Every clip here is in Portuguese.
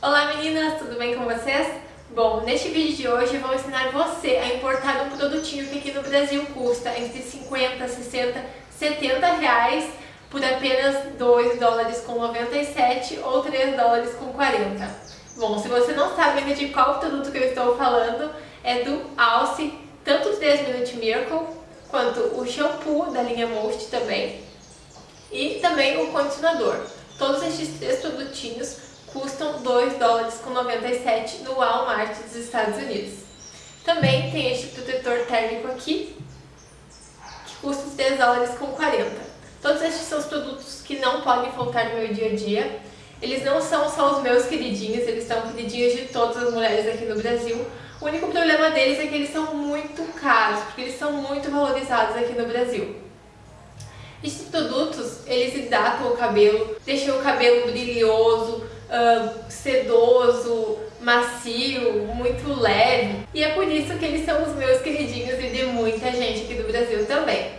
Olá meninas, tudo bem com vocês? Bom, neste vídeo de hoje eu vou ensinar você a importar um produtinho que aqui no Brasil custa entre 50, 60, 70 reais por apenas 2 dólares com 97 ou 3 dólares com 40. Bom, se você não sabe ainda de qual produto que eu estou falando, é do Alce, tanto o 3 Minute Miracle, quanto o shampoo da linha Most também, e também o condicionador. Todos estes três produtinhos custam 2 dólares com 97 no Walmart dos Estados Unidos. Também tem este protetor térmico aqui, que custa 3 dólares com 40. Todos estes são os produtos que não podem faltar no meu dia a dia. Eles não são só os meus queridinhos, eles são queridinhos de todas as mulheres aqui no Brasil. O único problema deles é que eles são muito caros, porque eles são muito valorizados aqui no Brasil. Esses produtos, eles hidratam o cabelo, deixam o cabelo brilhoso, sedoso, macio, muito leve. E é por isso que eles são os meus queridinhos e de muita gente aqui do Brasil também.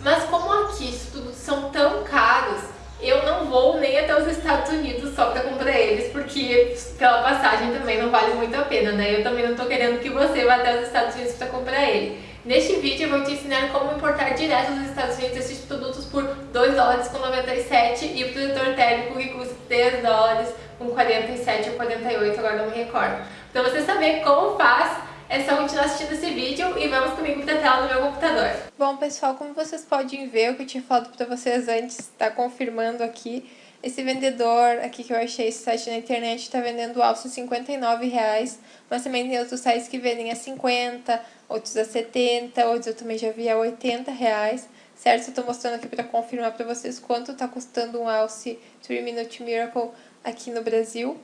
Mas como aqui os produtos são tão caros, eu não vou nem até os Estados Unidos só para comprar eles, porque pela passagem também não vale muito a pena, né? Eu também não tô querendo que você vá até os Estados Unidos para comprar ele. Neste vídeo eu vou te ensinar como importar direto dos Estados Unidos esses produtos por 2 dólares com 97 e o protetor térmico que custa 3 dólares com 47 ou 48, agora não me recordo. Para você saber como faz, é só continuar assistindo esse vídeo e vamos comigo para a tela do meu computador. Bom pessoal, como vocês podem ver, o que eu tinha falado para vocês antes está confirmando aqui. Esse vendedor aqui que eu achei, esse site na internet, está vendendo alça R$ 59,00, mas também tem outros sites que vendem a 50, outros a 70, outros eu também já vi a 80 reais, certo? Eu estou mostrando aqui para confirmar para vocês quanto está custando um alce 3 Minute Miracle aqui no Brasil.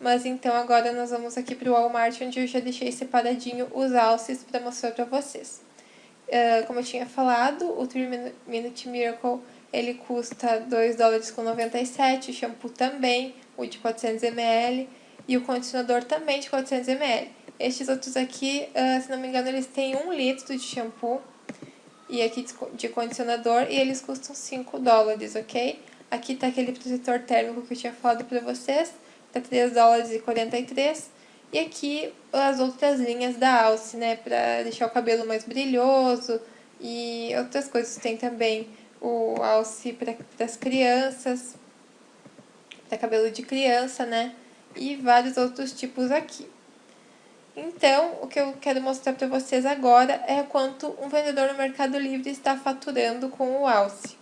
Mas então agora nós vamos aqui para o Walmart, onde eu já deixei separadinho os alces para mostrar para vocês. Uh, como eu tinha falado, o 3 Minute Miracle ele custa 2 dólares com 97, o shampoo também, o de 400ml e o condicionador também de 400ml. Estes outros aqui, uh, se não me engano, eles têm 1 litro de shampoo e aqui de condicionador e eles custam 5 dólares, ok? Aqui tá aquele protetor térmico que eu tinha falado pra vocês, tá 3 dólares e 43. E aqui as outras linhas da Alce, né, pra deixar o cabelo mais brilhoso e outras coisas. Tem também o alce para as crianças, para cabelo de criança, né? E vários outros tipos aqui. Então, o que eu quero mostrar para vocês agora é quanto um vendedor no Mercado Livre está faturando com o alce.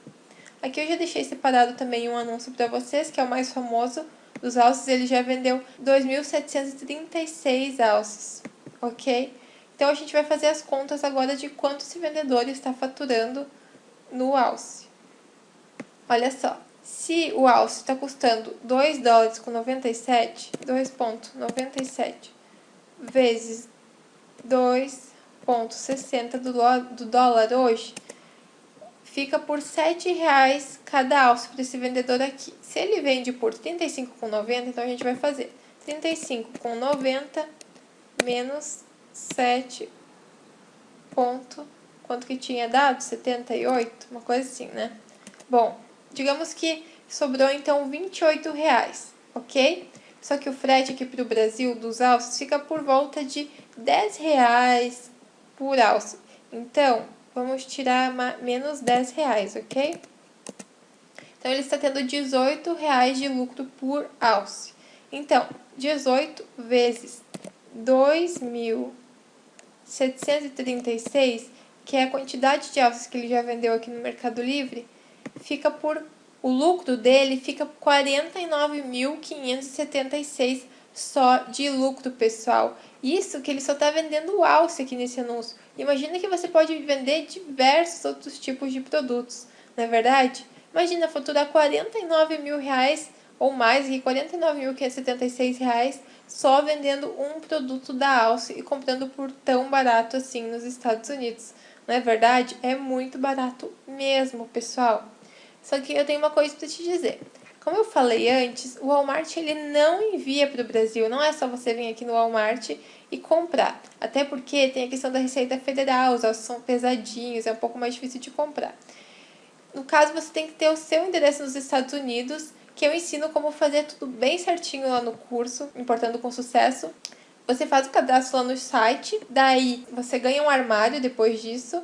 Aqui eu já deixei separado também um anúncio para vocês, que é o mais famoso dos alces. Ele já vendeu 2.736 alces, ok? Então, a gente vai fazer as contas agora de quanto esse vendedor está faturando no alce. Olha só, se o alce está custando 2 dólares com 97, 2,97 vezes 2,60 do, do dólar hoje, fica por 7 reais cada alce para esse vendedor aqui. Se ele vende por 35,90, então a gente vai fazer 35,90 menos 7 ponto quanto que tinha dado? 78, uma coisa assim, né? Bom, digamos que sobrou então 28 reais, ok? Só que o frete aqui para o Brasil dos alces fica por volta de 10 reais por alce. Então, vamos tirar menos 10 reais, ok? Então, ele está tendo 18 reais de lucro por alce. Então, 18 vezes 2.736 que é a quantidade de alces que ele já vendeu aqui no Mercado Livre, fica por o lucro dele fica 49.576 só de lucro, pessoal. Isso que ele só está vendendo alce aqui nesse anúncio. Imagina que você pode vender diversos outros tipos de produtos, não é verdade? Imagina faturar 49 mil reais ou mais, e 49.576 reais só vendendo um produto da Alce e comprando por tão barato assim nos Estados Unidos. Não é verdade? É muito barato mesmo, pessoal. Só que eu tenho uma coisa para te dizer. Como eu falei antes, o Walmart ele não envia para o Brasil. Não é só você vir aqui no Walmart e comprar. Até porque tem a questão da Receita Federal, os ossos são pesadinhos, é um pouco mais difícil de comprar. No caso, você tem que ter o seu endereço nos Estados Unidos que eu ensino como fazer tudo bem certinho lá no curso, importando com sucesso. Você faz o cadastro lá no site, daí você ganha um armário depois disso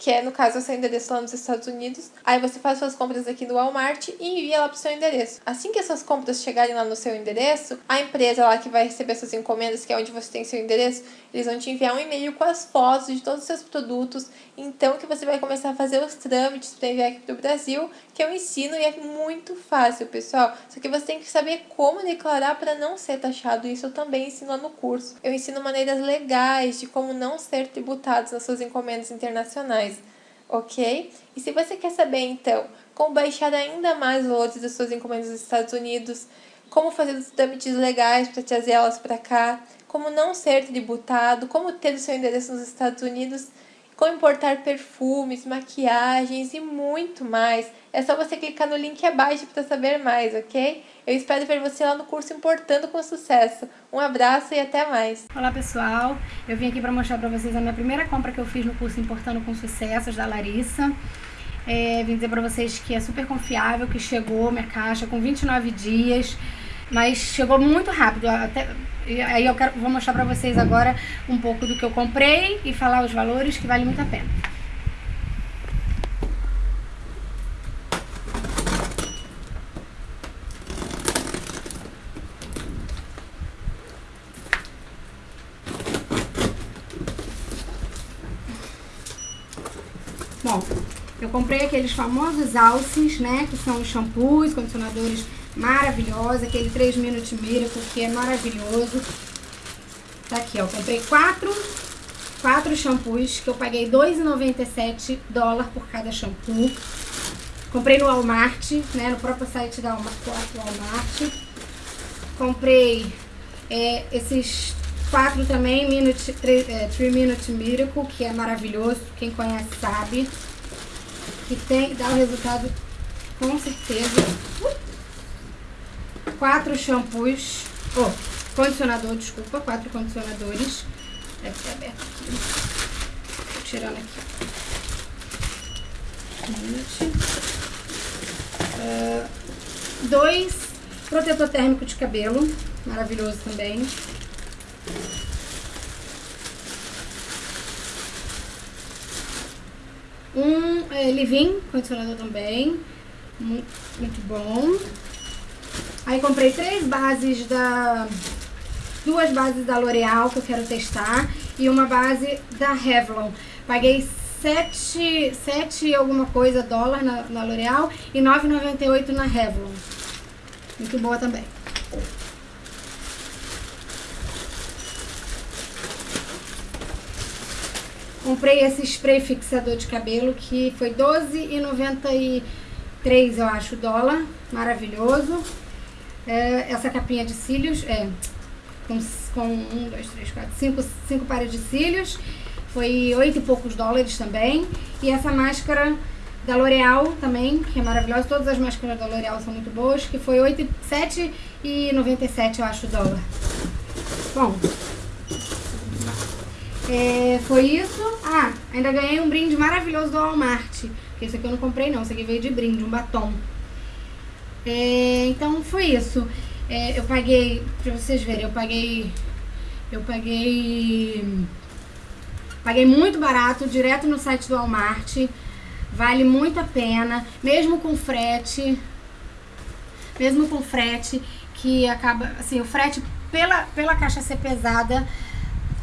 que é no caso o seu endereço lá nos Estados Unidos. Aí você faz suas compras aqui no Walmart e envia lá pro seu endereço. Assim que essas compras chegarem lá no seu endereço, a empresa lá que vai receber suas encomendas, que é onde você tem seu endereço, eles vão te enviar um e-mail com as fotos de todos os seus produtos. Então que você vai começar a fazer os trâmites para enviar aqui pro Brasil, que eu ensino e é muito fácil, pessoal. Só que você tem que saber como declarar para não ser taxado. Isso eu também ensino lá no curso. Eu ensino maneiras legais de como não ser tributados nas suas encomendas internacionais ok? E se você quer saber, então, como baixar ainda mais valores das suas encomendas dos Estados Unidos, como fazer os trâmites legais para trazer elas para cá, como não ser tributado, como ter o seu endereço nos Estados Unidos, como importar perfumes, maquiagens e muito mais. É só você clicar no link abaixo para saber mais, ok? Eu espero ver você lá no curso Importando com Sucesso. Um abraço e até mais. Olá pessoal, eu vim aqui para mostrar para vocês a minha primeira compra que eu fiz no curso Importando com Sucesso da Larissa. É, vim dizer para vocês que é super confiável, que chegou minha caixa com 29 dias, mas chegou muito rápido. Até, aí eu quero, vou mostrar para vocês agora um pouco do que eu comprei e falar os valores que vale muito a pena. Bom, eu comprei aqueles famosos alces, né? Que são shampoos, condicionadores maravilhosos. Aquele 3 Minute Miracle, que é maravilhoso. Tá aqui, ó. Comprei quatro, quatro shampoos, que eu paguei 2,97 dólares por cada shampoo. Comprei no Walmart, né? No próprio site da Walmart. Comprei é, esses quatro também, Minute, 3, é, 3 Minute Miracle, que é maravilhoso. Quem conhece sabe. Que tem, dá o resultado com certeza. Quatro shampoos. Oh, condicionador, desculpa. Quatro condicionadores. Deve ter aberto aqui. Tô tirando aqui. Uh, dois protetor térmico de cabelo. Maravilhoso também. Um é, condicionador também. Muito, muito bom. Aí comprei três bases da... Duas bases da L'Oreal que eu quero testar. E uma base da Revlon. Paguei 7, 7 alguma coisa dólar na, na L'Oreal e 9,98 na Revlon. Muito boa também. Comprei esse spray fixador de cabelo que foi R$12,93, eu acho, dólar. Maravilhoso. É, essa capinha de cílios, é, com, com um, dois, três, quatro, cinco, cinco pares de cílios. Foi oito e poucos dólares também. E essa máscara da L'Oreal também, que é maravilhosa. Todas as máscaras da L'Oreal são muito boas, que foi R$ 7,97, eu acho, dólar. Bom, é, foi isso. Ah, ainda ganhei um brinde maravilhoso do Walmart. Esse aqui eu não comprei não, esse aqui veio de brinde, um batom. É, então foi isso. É, eu paguei, pra vocês verem, eu paguei... Eu paguei... Paguei muito barato, direto no site do Walmart. Vale muito a pena, mesmo com frete. Mesmo com frete, que acaba... Assim, o frete, pela, pela caixa ser pesada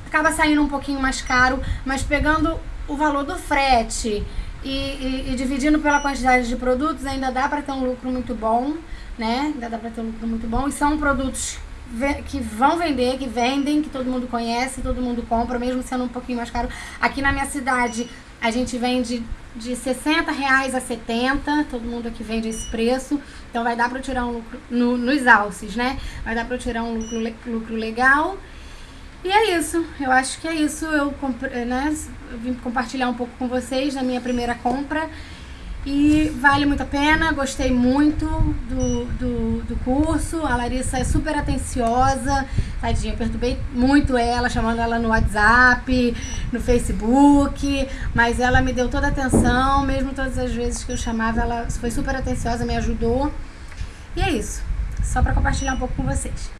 acaba saindo um pouquinho mais caro, mas pegando o valor do frete e, e, e dividindo pela quantidade de produtos, ainda dá para ter um lucro muito bom, né? Ainda dá para ter um lucro muito bom. E são produtos que vão vender, que vendem, que todo mundo conhece, todo mundo compra, mesmo sendo um pouquinho mais caro. Aqui na minha cidade, a gente vende de 60 reais a 70, todo mundo aqui vende esse preço, então vai dar para tirar um lucro no, nos alces, né? Vai dar para tirar um lucro, lucro legal e é isso, eu acho que é isso. Eu, né, vim compartilhar um pouco com vocês na minha primeira compra. E vale muito a pena, gostei muito do, do, do, curso. A Larissa é super atenciosa, tadinha, eu perturbei muito ela, chamando ela no WhatsApp, no Facebook, mas ela me deu toda a atenção, mesmo todas as vezes que eu chamava, ela foi super atenciosa, me ajudou. E é isso. Só para compartilhar um pouco com vocês.